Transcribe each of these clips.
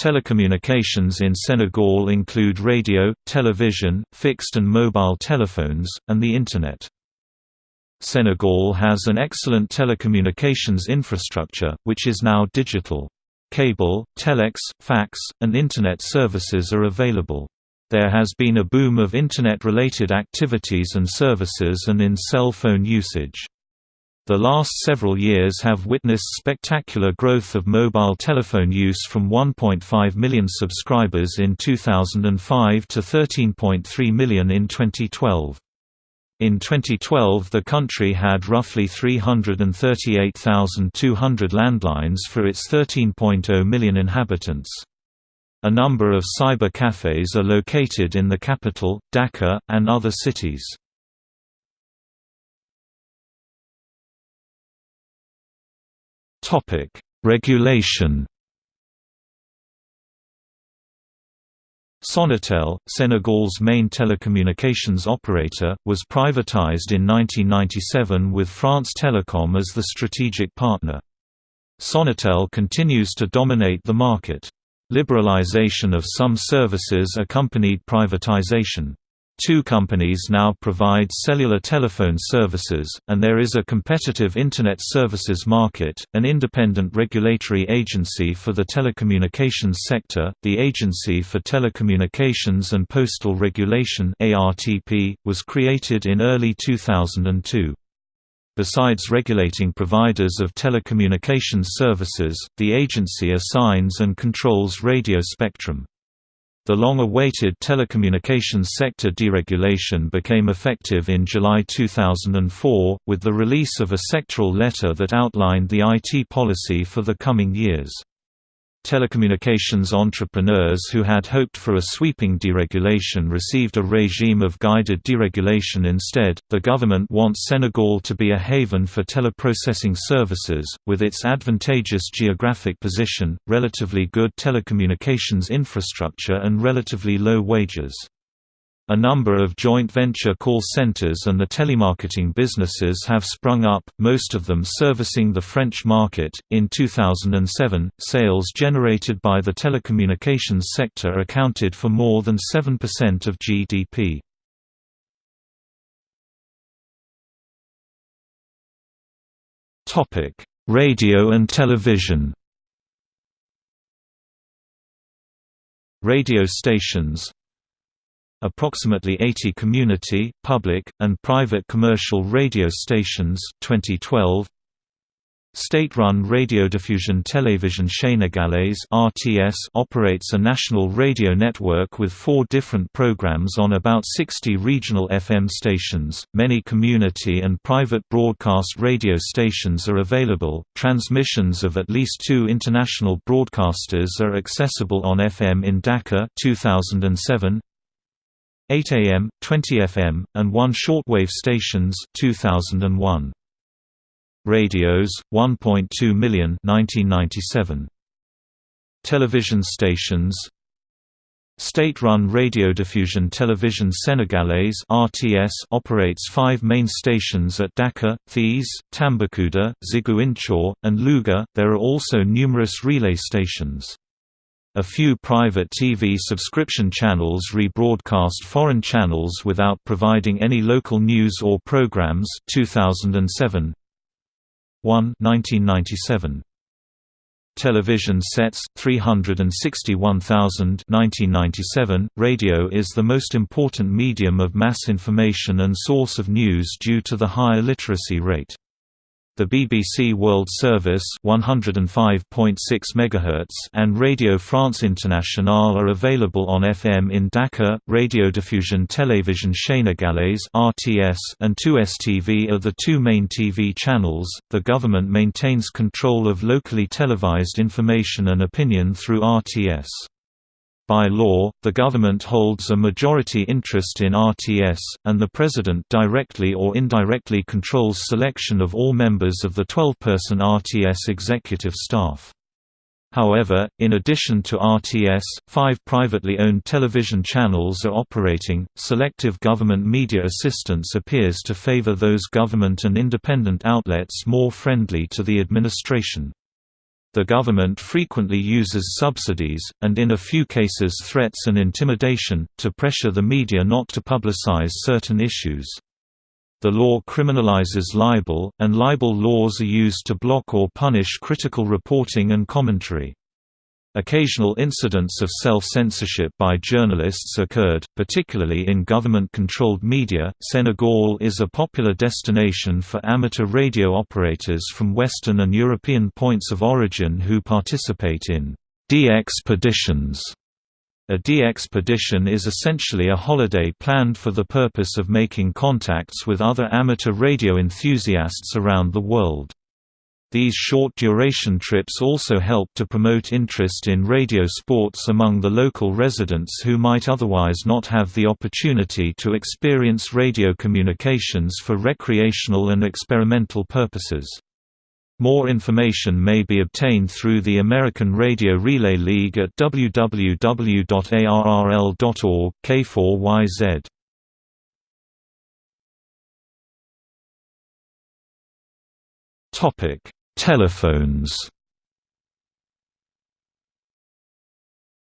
Telecommunications in Senegal include radio, television, fixed and mobile telephones, and the Internet. Senegal has an excellent telecommunications infrastructure, which is now digital. Cable, telex, fax, and Internet services are available. There has been a boom of Internet-related activities and services and in cell phone usage. The last several years have witnessed spectacular growth of mobile telephone use from 1.5 million subscribers in 2005 to 13.3 million in 2012. In 2012 the country had roughly 338,200 landlines for its 13.0 million inhabitants. A number of cyber cafes are located in the capital, Dakar, and other cities. Topic: Regulation. Sonatel, Senegal's main telecommunications operator, was privatized in 1997 with France Telecom as the strategic partner. Sonatel continues to dominate the market. Liberalization of some services accompanied privatization. Two companies now provide cellular telephone services, and there is a competitive Internet services market. An independent regulatory agency for the telecommunications sector, the Agency for Telecommunications and Postal Regulation was created in early 2002. Besides regulating providers of telecommunications services, the agency assigns and controls radio spectrum. The long-awaited telecommunications sector deregulation became effective in July 2004, with the release of a sectoral letter that outlined the IT policy for the coming years. Telecommunications entrepreneurs who had hoped for a sweeping deregulation received a regime of guided deregulation instead. The government wants Senegal to be a haven for teleprocessing services, with its advantageous geographic position, relatively good telecommunications infrastructure, and relatively low wages. A number of joint venture call centers and the telemarketing businesses have sprung up, most of them servicing the French market. In 2007, sales generated by the telecommunications sector accounted for more than 7% of GDP. Topic: Radio and television. Radio stations approximately 80 community, public, and private commercial radio stations 2012 State-run radiodiffusion Télévision Sénégalaise (RTS) operates a national radio network with four different programs on about 60 regional FM stations. Many community and private broadcast radio stations are available. Transmissions of at least two international broadcasters are accessible on FM in Dakar 2007, 8 AM, 20 FM, and one shortwave stations 2001. Radios, 1.2 million 1997. Television stations State-run radiodiffusion Télévision Sénégalaise (RTS) operates five main stations at Dakar, Thiès, Tambacounda, Ziguinchor, and Louga. There are also numerous relay stations. A few private TV subscription channels rebroadcast foreign channels without providing any local news or programs 2007 1 1997 Television sets 361,000 1997 Radio is the most important medium of mass information and source of news due to the higher literacy rate the BBC World Service 105.6 MHz and Radio France Internationale are available on FM in Dakar. Radiodiffusion Télévision Sénégalaise (RTS) and 2STV are the two main TV channels. The government maintains control of locally televised information and opinion through RTS. By law, the government holds a majority interest in RTS, and the President directly or indirectly controls selection of all members of the 12-person RTS executive staff. However, in addition to RTS, five privately owned television channels are operating. Selective government media assistance appears to favor those government and independent outlets more friendly to the administration. The government frequently uses subsidies, and in a few cases threats and intimidation, to pressure the media not to publicize certain issues. The law criminalizes libel, and libel laws are used to block or punish critical reporting and commentary. Occasional incidents of self-censorship by journalists occurred, particularly in government-controlled media. Senegal is a popular destination for amateur radio operators from Western and European points of origin who participate in DXpeditions. A DXpedition is essentially a holiday planned for the purpose of making contacts with other amateur radio enthusiasts around the world. These short-duration trips also help to promote interest in radio sports among the local residents who might otherwise not have the opportunity to experience radio communications for recreational and experimental purposes. More information may be obtained through the American Radio Relay League at www.arrl.org K4YZ. Topic Telephones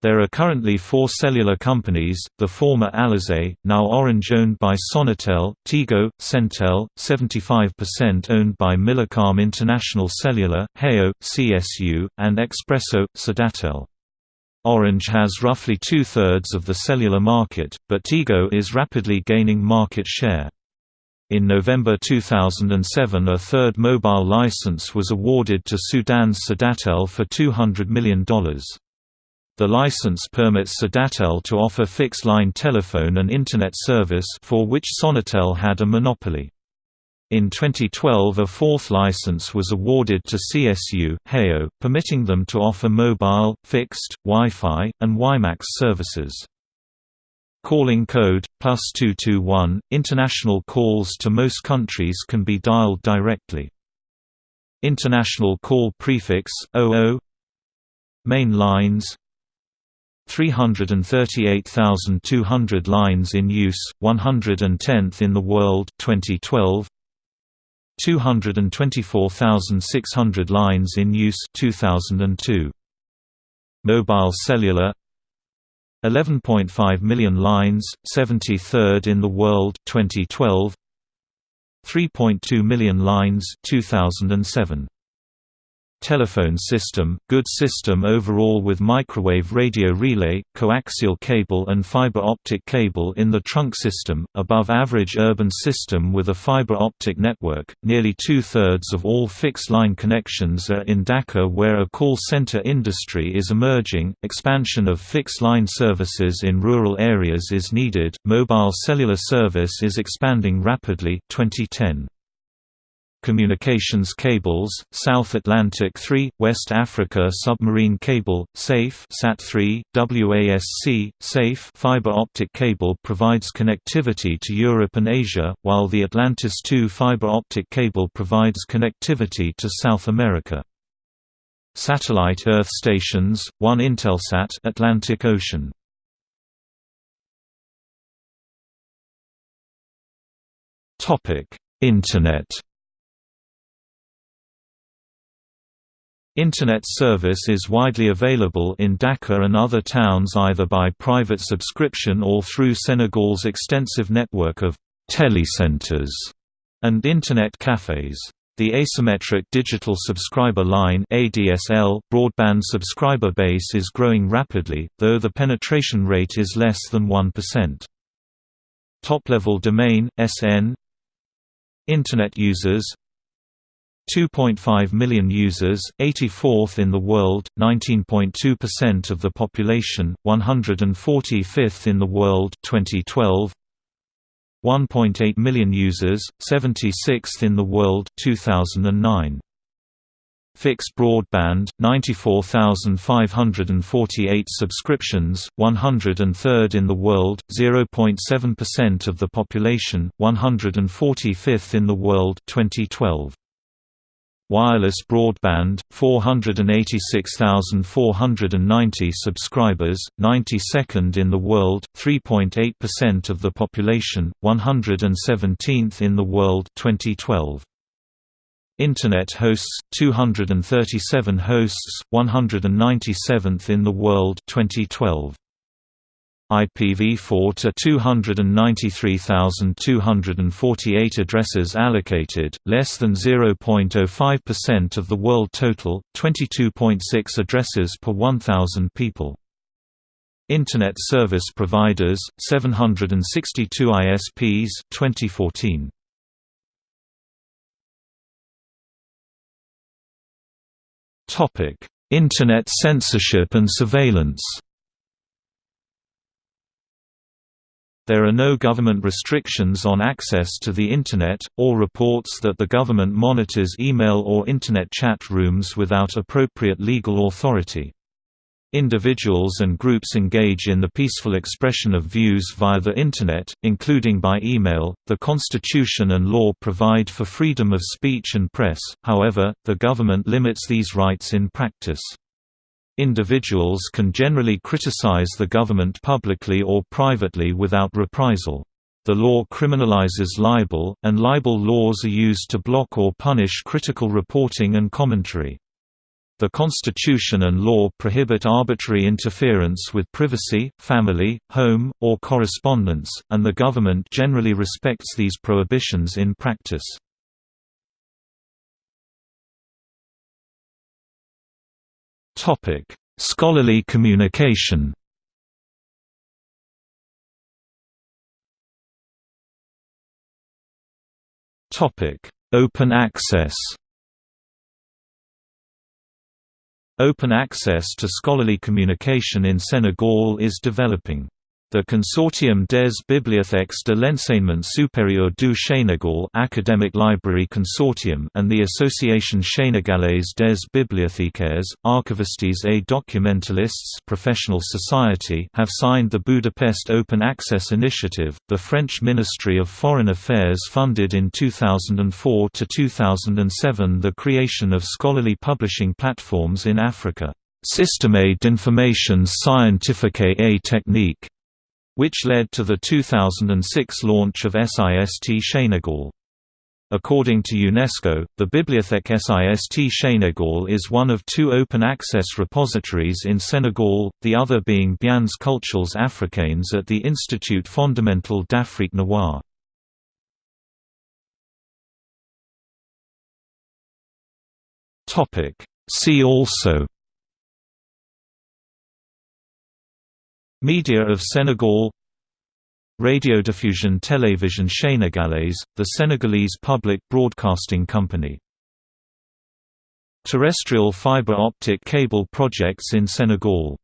There are currently four cellular companies, the former Alizé, now Orange owned by Sonatel, Tigo, Sentel, 75% owned by Millicom International Cellular, Hayo, CSU, and Expresso, Sudatel. Orange has roughly two-thirds of the cellular market, but Tigo is rapidly gaining market share. In November 2007 a third mobile license was awarded to Sudan's Sudatel for $200 million. The license permits Sudatel to offer fixed-line telephone and Internet service for which Sonatel had a monopoly. In 2012 a fourth license was awarded to CSU, Hayo, permitting them to offer mobile, fixed, Wi-Fi, and WiMAX services. Calling code, plus 221, international calls to most countries can be dialed directly. International call prefix, 00 Main lines. 338,200 lines in use, 110th in the world 2012 224,600 lines in use 2002 Mobile cellular 11.5 million lines, 73rd in the world 2012 3.2 million lines 2007 Telephone system, good system overall with microwave radio relay, coaxial cable and fiber optic cable in the trunk system, above average urban system with a fiber optic network. Nearly two-thirds of all fixed-line connections are in Dakar where a call center industry is emerging. Expansion of fixed-line services in rural areas is needed. Mobile cellular service is expanding rapidly 2010. Communications cables, South Atlantic 3, West Africa Submarine Cable, SAFE SAT3, WASC, SAFE fiber optic cable provides connectivity to Europe and Asia, while the Atlantis 2 fiber optic cable provides connectivity to South America. Satellite Earth stations, one Intelsat Atlantic Ocean. Internet Internet service is widely available in Dakar and other towns either by private subscription or through Senegal's extensive network of telecentres and Internet cafes. The asymmetric digital subscriber line ADSL broadband subscriber base is growing rapidly, though the penetration rate is less than 1%. Top-level domain, SN Internet users 2.5 million users, 84th in the world, 19.2% of the population, 145th in the world 2012. 1.8 million users, 76th in the world 2009. Fixed broadband, 94,548 subscriptions, 103rd in the world, 0.7% of the population, 145th in the world 2012. Wireless broadband, 486,490 subscribers, 92nd in the world, 3.8% of the population, 117th in the world 2012. Internet hosts 237 hosts 197th in the world 2012 IPv4 to 293,248 addresses allocated, less than 0.05% of the world total, 22.6 addresses per 1,000 people. Internet Service Providers, 762 ISPs 2014. Internet censorship and surveillance There are no government restrictions on access to the Internet, or reports that the government monitors email or Internet chat rooms without appropriate legal authority. Individuals and groups engage in the peaceful expression of views via the Internet, including by email. The Constitution and law provide for freedom of speech and press, however, the government limits these rights in practice. Individuals can generally criticize the government publicly or privately without reprisal. The law criminalizes libel, and libel laws are used to block or punish critical reporting and commentary. The Constitution and law prohibit arbitrary interference with privacy, family, home, or correspondence, and the government generally respects these prohibitions in practice. Topic: Scholarly communication. Topic: Open access. Open access to scholarly communication in Senegal is developing. The Consortium des Bibliothèques de l'Enseignement Supérieur du Sénégal Academic Library Consortium and the Association Sénégalaise des Bibliothécaires, Archivistes et Documentalistes Professional Society have signed the Budapest Open Access Initiative. The French Ministry of Foreign Affairs funded in 2004 to 2007 the creation of scholarly publishing platforms in Africa. Système d'information scientifique et technique which led to the 2006 launch of SIST Senegal. According to UNESCO, the Bibliothèque SIST Senegal is one of two open-access repositories in Senegal, the other being Biens culturels africains at the Institut Fondamental d'Afrique Noire. See also Media of Senegal Radiodiffusion Télévision Sénégalaise, the Senegalese public broadcasting company. Terrestrial fiber optic cable projects in Senegal